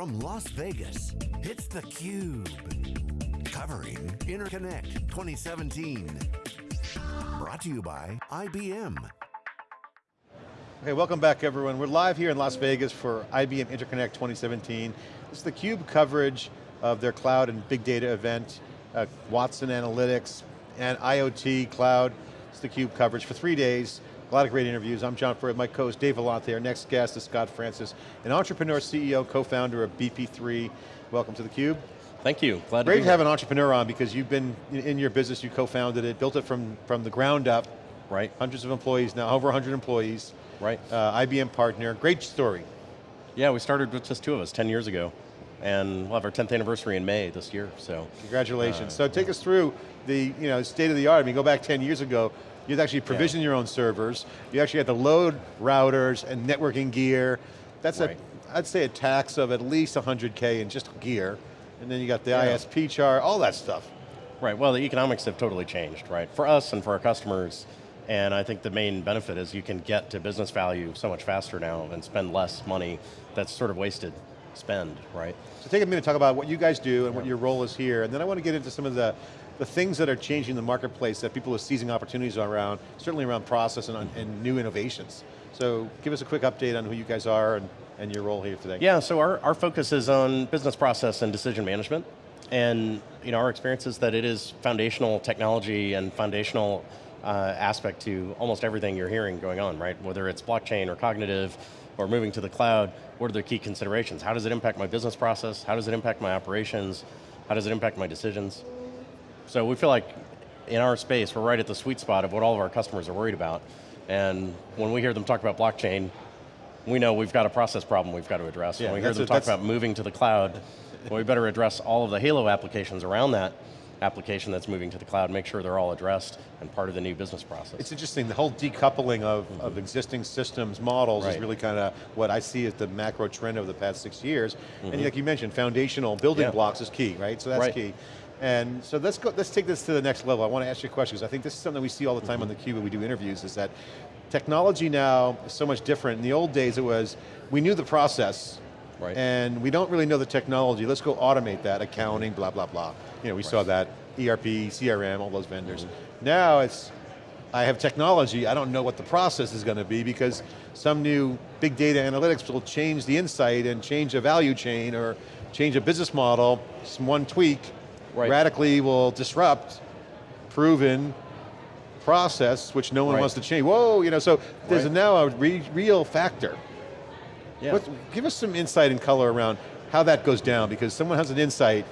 From Las Vegas, it's theCUBE. Covering Interconnect 2017. Brought to you by IBM. Okay, welcome back everyone. We're live here in Las Vegas for IBM Interconnect 2017. This is theCUBE coverage of their cloud and big data event, uh, Watson Analytics and IoT Cloud. It's theCUBE coverage for three days. A lot of great interviews. I'm John Furrier, my co-host Dave Vellante. Our next guest is Scott Francis, an entrepreneur, CEO, co-founder of BP3. Welcome to theCUBE. Thank you, glad Great to, to have an entrepreneur on because you've been in your business, you co-founded it, built it from, from the ground up. Right. Hundreds of employees now, over 100 employees. Right. Uh, IBM partner, great story. Yeah, we started with just two of us 10 years ago and we'll have our 10th anniversary in May this year, so. Congratulations. Uh, so take us through the you know, state of the art. I mean, go back 10 years ago, you had actually provision yeah. your own servers. You actually had to load routers and networking gear. That's right. a, I'd say a tax of at least 100K in just gear. And then you got the yeah. ISP chart, all that stuff. Right, well the economics have totally changed, right? For us and for our customers, and I think the main benefit is you can get to business value so much faster now and spend less money that's sort of wasted spend, right? So take a minute to talk about what you guys do and yeah. what your role is here, and then I want to get into some of the the things that are changing the marketplace that people are seizing opportunities around, certainly around process and, and new innovations. So give us a quick update on who you guys are and, and your role here today. Yeah, so our, our focus is on business process and decision management. And you know, our experience is that it is foundational technology and foundational uh, aspect to almost everything you're hearing going on, right? Whether it's blockchain or cognitive or moving to the cloud, what are the key considerations? How does it impact my business process? How does it impact my operations? How does it impact my decisions? So we feel like in our space, we're right at the sweet spot of what all of our customers are worried about. And when we hear them talk about blockchain, we know we've got a process problem we've got to address. Yeah, when we hear them a, talk about moving to the cloud, well, we better address all of the Halo applications around that application that's moving to the cloud, make sure they're all addressed and part of the new business process. It's interesting, the whole decoupling of, mm -hmm. of existing systems models right. is really kind of what I see as the macro trend over the past six years. Mm -hmm. And mm-hmm. like you mentioned, foundational building yeah. blocks is key, right? So that's right. key. And so let's go, let's take this to the next level. I want to ask you a question, because I think this is something we see all the time mm -hmm. on theCUBE when we do interviews, is that technology now is so much different. In the old days it was, we knew the process, right. and we don't really know the technology, let's go automate that, accounting, blah, blah, blah. You know, we right. saw that, ERP, CRM, all those vendors. Mm -hmm. Now it's, I have technology, I don't know what the process is going to be because some new big data analytics will change the insight and change a value chain or change a business model, some one tweak, right. radically will disrupt proven process, which no one right. wants to change. Whoa, you know, so there's right. now a re real factor. Yeah. What, give us some insight and color around how that goes down, because someone has an insight,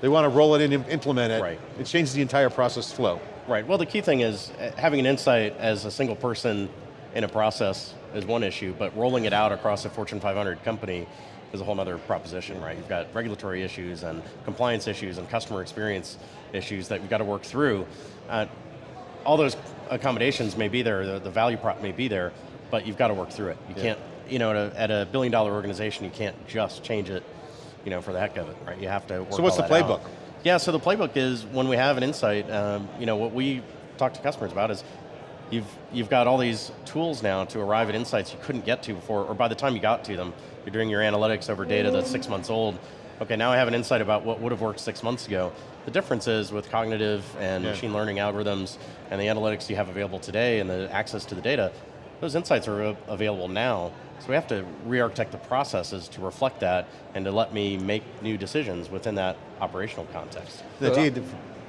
they want to roll it in and implement it, right. it changes the entire process flow. Right, well the key thing is uh, having an insight as a single person in a process is one issue, but rolling it out across a Fortune 500 company is a whole other proposition, right? You've got regulatory issues and compliance issues and customer experience issues that you've got to work through. Uh, all those accommodations may be there, the, the, value prop may be there, but you've got to work through it. You yeah. can't, you know, at a, at a, billion dollar organization, you can't just change it, you know, for the heck of it, right? You have to work So what's the playbook? Out. Yeah, so the playbook is when we have an insight, um, you know, what we talk to customers about is you've, you've got all these tools now to arrive at insights you couldn't get to before, or by the time you got to them, you're doing your analytics over data that's six months old. Okay, now I have an insight about what would have worked six months ago. The difference is with cognitive and yeah. machine learning algorithms and the analytics you have available today and the access to the data, those insights are available now. So we have to re-architect the processes to reflect that and to let me make new decisions within that operational context. The uh, data,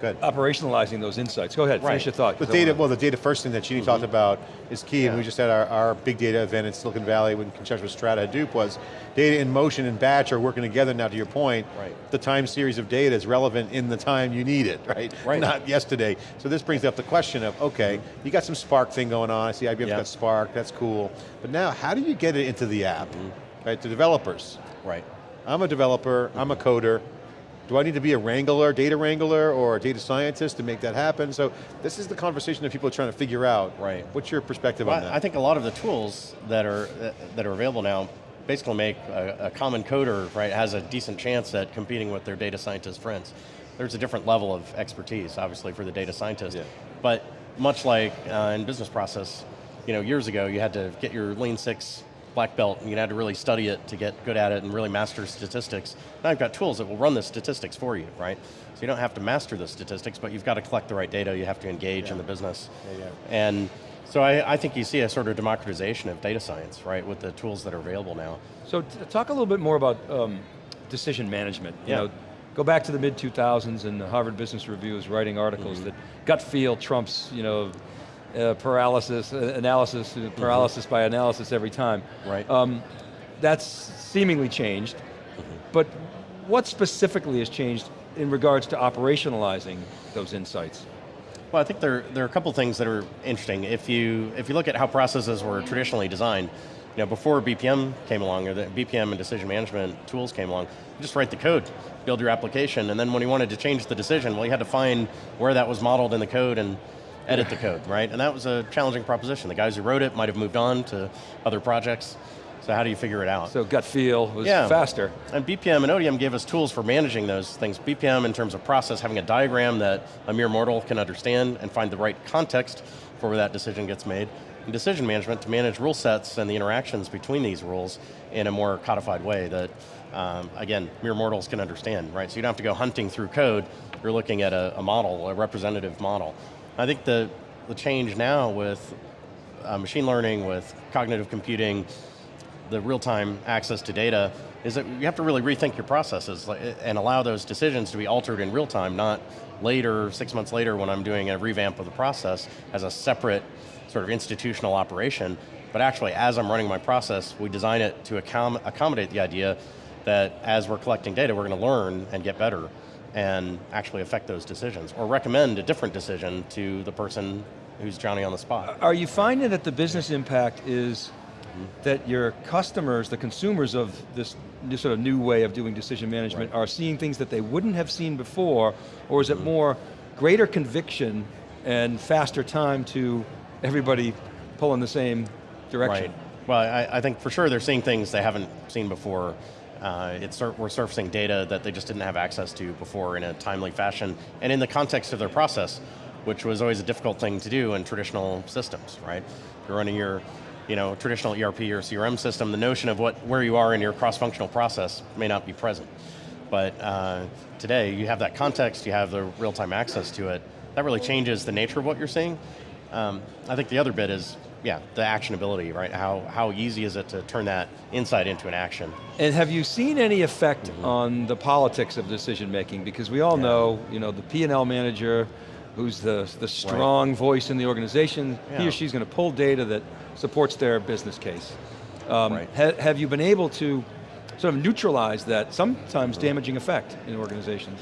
Good. operationalizing those insights. Go ahead, right. finish your thought. The data, well the data first thing that Ginni mm -hmm. talked about is key, yeah. and we just had our, our, big data event in Silicon Valley when conjunction with Strata Hadoop was, data in motion and batch are working together now to your point. Right. The time series of data is relevant in the time you need it, right? Right. Not yesterday. So this brings up the question of, okay, mm -hmm. you got some Spark thing going on, I see IBM's yep. got Spark, that's cool. But now, how do you get it into the app, mm -hmm. right, to developers? Right. I'm a developer, I'm a coder, do I need to be a wrangler, data wrangler, or a data scientist to make that happen? So this is the conversation that people are trying to figure out. Right. What's your perspective well, on that? I think a lot of the tools that are, that are available now basically make a, a common coder, right, has a decent chance at competing with their data scientist friends. There's a different level of expertise, obviously, for the data scientist. Yeah. But much like uh, in business process, you know, years ago you had to get your Lean Six black belt, and you had to really study it to get good at it and really master statistics. Now you've got tools that will run the statistics for you, right? So you don't have to master the statistics, but you've got to collect the right data, you have to engage yeah. in the business. Yeah, yeah. And so I, I, think you see a sort of democratization of data science, right, with the tools that are available now. So talk a little bit more about um, decision management. You yeah. know, go back to the mid 2000s and the Harvard Business Review was writing articles mm -hmm. that gut feel trumps, you know, uh, paralysis, uh, analysis, uh, paralysis mm -hmm. by analysis every time. Right. Um, that's seemingly changed, mm -hmm. but what specifically has changed in regards to operationalizing those insights? Well, I think there, there are a couple things that are interesting. If you, if you look at how processes were traditionally designed, you know, before BPM came along, or the BPM and decision management tools came along, you just write the code, build your application, and then when you wanted to change the decision, well, you had to find where that was modeled in the code and edit the code, right? And that was a challenging proposition. The guys who wrote it might have moved on to other projects. So how do you figure it out? So gut feel was yeah. faster. And BPM and ODM gave us tools for managing those things. BPM in terms of process, having a diagram that a mere mortal can understand and find the right context for where that decision gets made. And decision management to manage rule sets and the interactions between these rules in a more codified way that, um, again, mere mortals can understand, right? So you don't have to go hunting through code, you're looking at a, a model, a representative model. I think the, the change now with uh, machine learning, with cognitive computing, the real-time access to data, is that you have to really rethink your processes and allow those decisions to be altered in real time, not later, six months later when I'm doing a revamp of the process as a separate sort of institutional operation, but actually as I'm running my process, we design it to accom accommodate the idea that as we're collecting data, we're going to learn and get better and actually affect those decisions, or recommend a different decision to the person who's Johnny on the spot. Are you finding that the business impact is that your customers, the consumers of this sort of new way of doing decision management right. are seeing things that they wouldn't have seen before, or is it mm-hmm. more greater conviction and faster time to everybody pulling the same direction? Right. Well, I, I think for sure they're seeing things they haven't seen before uh, it's, we're surfacing data that they just didn't have access to before in a timely fashion, and in the context of their process, which was always a difficult thing to do in traditional systems, right? If you're running your you know, traditional ERP or CRM system, the notion of what, where you are in your cross-functional process may not be present. But uh, today, you have that context, you have the real-time access to it, that really changes the nature of what you're seeing. Um, I think the other bit is yeah, the actionability, right? How, how easy is it to turn that insight into an action? And have you seen any effect mm -hmm. on the politics of decision making? Because we all yeah. know, you know, the P&L manager, who's the, the strong right. voice in the organization, yeah. he or she's going to pull data that supports their business case. Um, right. ha have you been able to sort of neutralize that sometimes damaging effect in organizations?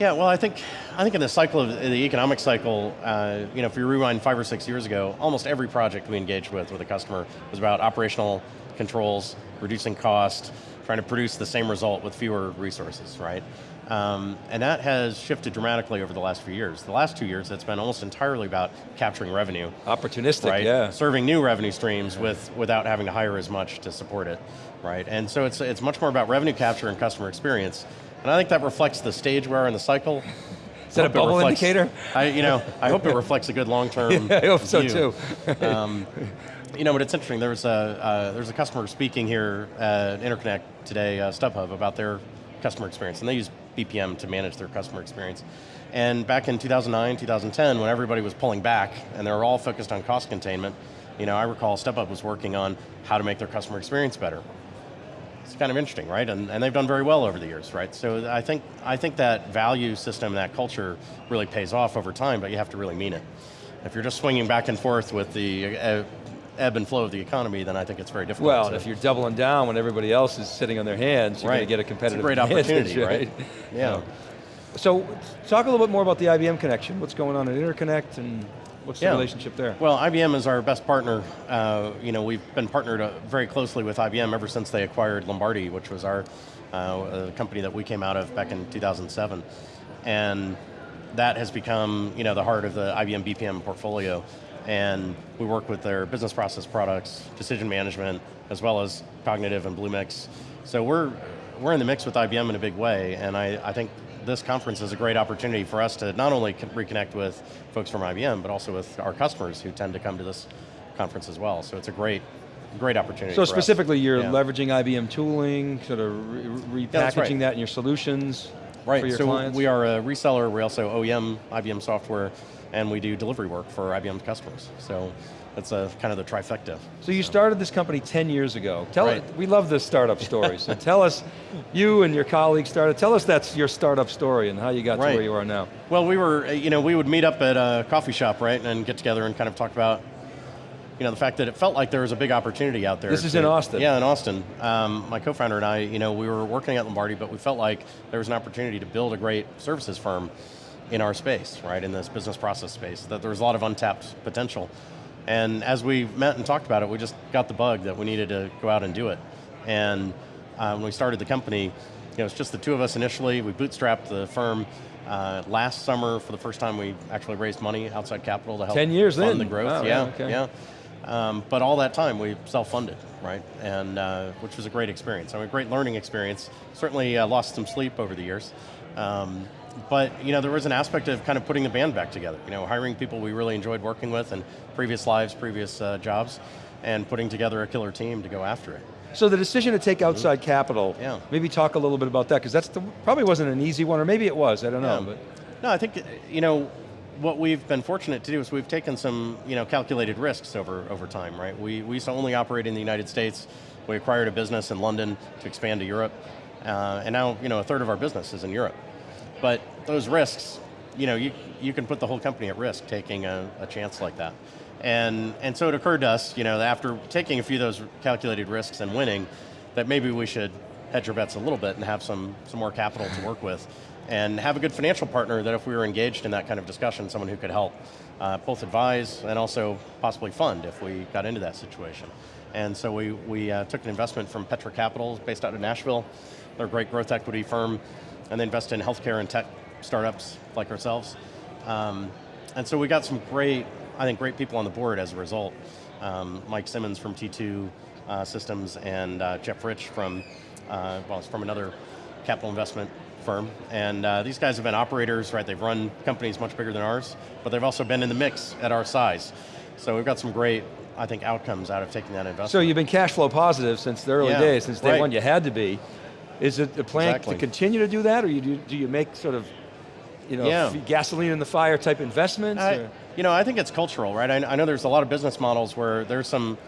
Yeah, well, I think I think in the cycle of the economic cycle, uh, you know, if you rewind five or six years ago, almost every project we engaged with with a customer was about operational controls, reducing cost, trying to produce the same result with fewer resources, right? Um, and that has shifted dramatically over the last few years. The last two years, it's been almost entirely about capturing revenue. Opportunistic, right? yeah. Serving new revenue streams yeah. with without having to hire as much to support it, right? And so it's, it's much more about revenue capture and customer experience and I think that reflects the stage we're in the cycle. Is that a bubble reflects, indicator? I, you know, I hope it reflects a good long-term yeah, I hope view. so too. um, you know, but it's interesting, there's a, uh, there's a customer speaking here at Interconnect today, uh, StubHub, about their customer experience, and they use BPM to manage their customer experience. And back in 2009, 2010, when everybody was pulling back, and they were all focused on cost containment, you know, I recall StubHub was working on how to make their customer experience better it's kind of interesting, right? And, and they've done very well over the years, right? So I think, I think that value system, that culture really pays off over time, but you have to really mean it. If you're just swinging back and forth with the uh, ebb and flow of the economy, then I think it's very difficult. Well, if you're doubling down when everybody else is sitting on their hands, you're right. going to get a competitive it's a great opportunity, right? right? Yeah. So, talk a little bit more about the IBM connection. What's going on at Interconnect and What's the yeah. relationship there? Well, IBM is our best partner. Uh, you know, we've been partnered uh, very closely with IBM ever since they acquired Lombardi, which was our uh, company that we came out of back in 2007. And that has become, you know, the heart of the IBM BPM portfolio. And we work with their business process products, decision management, as well as cognitive and Bluemix. So we're, we're in the mix with IBM in a big way, and I, I think this conference is a great opportunity for us to not only reconnect with folks from IBM, but also with our customers who tend to come to this conference as well. So it's a great great opportunity. So specifically, you're yeah. leveraging IBM tooling, sort of re repackaging yeah, right. that in your solutions right. for your so clients? we are a reseller. We also OEM IBM software, and we do delivery work for IBM customers. So that's a, kind of the trifecta. So you so. started this company 10 years ago. Tell right. we love the startup story. so tell us, you and your colleagues started, tell us that's your startup story and how you got right. to where you are now. Well, we were, you know, we would meet up at a coffee shop, right, and get together and kind of talk about you know, the fact that it felt like there was a big opportunity out there. This is to, in Austin. Yeah, in Austin. Um, my co-founder and I, you know, we were working at Lombardi, but we felt like there was an opportunity to build a great services firm in our space, right, in this business process space, that there was a lot of untapped potential. And as we met and talked about it, we just got the bug that we needed to go out and do it. And uh, when we started the company, you know, it's just the two of us initially. We bootstrapped the firm. Uh, last summer, for the first time, we actually raised money, outside capital, to help 10 years fund in. the growth. Oh, yeah, okay. yeah. Um, but all that time, we self-funded, right? And uh, which was a great experience. I mean, a great learning experience. Certainly uh, lost some sleep over the years. Um, but you know, there was an aspect of kind of putting the band back together. You know, hiring people we really enjoyed working with in previous lives, previous uh, jobs, and putting together a killer team to go after it. So the decision to take outside mm-hmm. capital, yeah. maybe talk a little bit about that, because that's the, probably wasn't an easy one, or maybe it was, I don't know. But. No, I think, you know, what we've been fortunate to do is we've taken some you know, calculated risks over, over time, right? We, we used to only operate in the United States. We acquired a business in London to expand to Europe. Uh, and now you know, a third of our business is in Europe. But those risks, you know, you, you can put the whole company at risk taking a, a chance like that. And, and so it occurred to us, you know, after taking a few of those calculated risks and winning, that maybe we should hedge our bets a little bit and have some, some more capital to work with and have a good financial partner that if we were engaged in that kind of discussion, someone who could help uh, both advise and also possibly fund if we got into that situation. And so we, we uh, took an investment from Petra Capital, based out of Nashville. They're a great growth equity firm, and they invest in healthcare and tech startups like ourselves. Um, and so we got some great, I think, great people on the board as a result. Um, Mike Simmons from T2 uh, Systems and uh, Jeff Rich from, uh, well, it's from another capital investment firm, and uh, these guys have been operators, right? They've run companies much bigger than ours, but they've also been in the mix at our size. So we've got some great, I think, outcomes out of taking that investment. So you've been cash flow positive since the early yeah, days, since day right. one you had to be. Is it the plan exactly. to continue to do that, or you do, do you make sort of, you know, yeah. gasoline in the fire type investments? I, you know, I think it's cultural, right? I, I know there's a lot of business models where there's some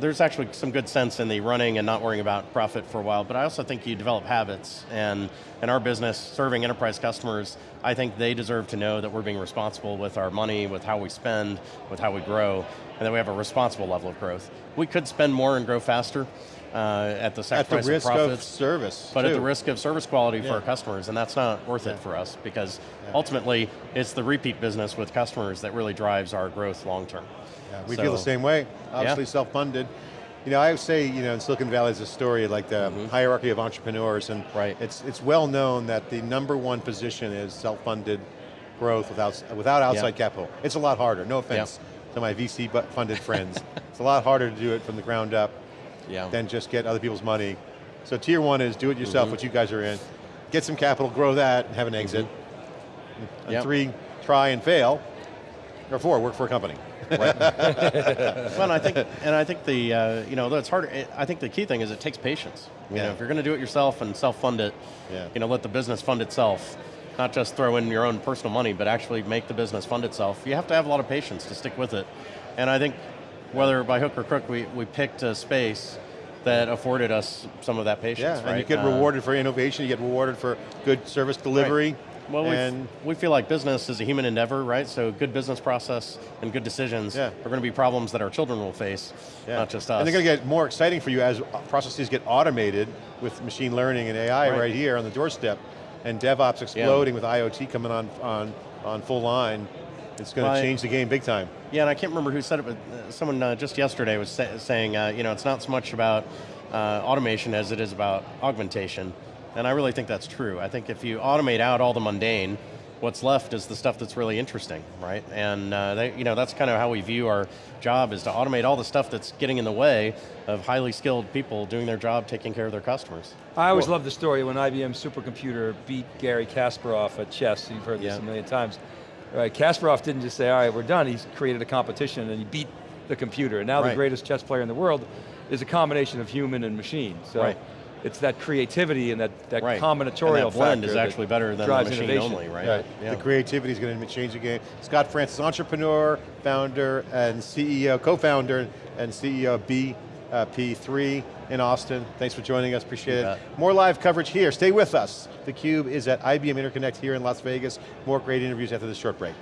there's actually some good sense in the running and not worrying about profit for a while, but I also think you develop habits, and in our business, serving enterprise customers, I think they deserve to know that we're being responsible with our money, with how we spend, with how we grow, and that we have a responsible level of growth. We could spend more and grow faster, uh, at the sacrifice at the risk of profits, of service, but too. at the risk of service quality yeah. for our customers, and that's not worth yeah. it for us because yeah. ultimately it's the repeat business with customers that really drives our growth long term. we so, feel the same way. Obviously, self-funded. You know, I would say, you know, in Silicon Valley is a story like the mm -hmm. hierarchy of entrepreneurs, and right. it's it's well known that the number one position is self-funded growth without without outside capital. It's a lot harder. No offense to my VC funded friends. It's a lot harder to do it from the ground up yeah. than just get other people's money. So tier one is do it yourself, mm -hmm. what you guys are in. Get some capital, grow that, and have an exit. Mm -hmm. And yep. three, try and fail. Or four, work for a company. Right. well, I think, and I think the, uh, you know, it's hard. I think the key thing is it takes patience. You yeah. know, if you're going to do it yourself and self-fund it, yeah. you know, let the business fund itself. Not just throw in your own personal money, but actually make the business fund itself. You have to have a lot of patience to stick with it. And I think, whether by hook or crook, we, we picked a space that afforded us some of that patience. Yeah, right? and you get uh, rewarded for innovation, you get rewarded for good service delivery. Right. Well, and we feel like business is a human endeavor, right? So good business process and good decisions yeah. are going to be problems that our children will face, yeah. not just us. And they're going to get more exciting for you as processes get automated with machine learning and AI right, right here on the doorstep, and DevOps exploding yeah. with IoT coming on, on, on full line. It's going to change the game big time. Yeah, and I can't remember who said it, but uh, someone uh, just yesterday was say, saying, uh, you know, it's not so much about uh, automation as it is about augmentation. And I really think that's true. I think if you automate out all the mundane, what's left is the stuff that's really interesting, right? And uh, they, you know, that's kind of how we view our job is to automate all the stuff that's getting in the way of highly skilled people doing their job, taking care of their customers. I always love the story when IBM supercomputer beat Garry Kasparov at chess. You've heard this yeah. a million times. Right, Kasparov didn't just say, all right, we're done. He's created a competition and he beat the computer. And now right. the greatest chess player in the world is a combination of human and machine. So Right. it's that creativity and that, that Right. combinatorial and that blend factor is actually better than the machine innovation. only, right? Right. Yeah. The creativity is going to change the game. Scott Francis, entrepreneur, founder, and CEO, co-founder, and CEO of Uh, BP3 in Austin. Thanks for joining us, appreciate it. More live coverage here, stay with us. theCUBE is at IBM Interconnect here in Las Vegas. More great interviews after this short break.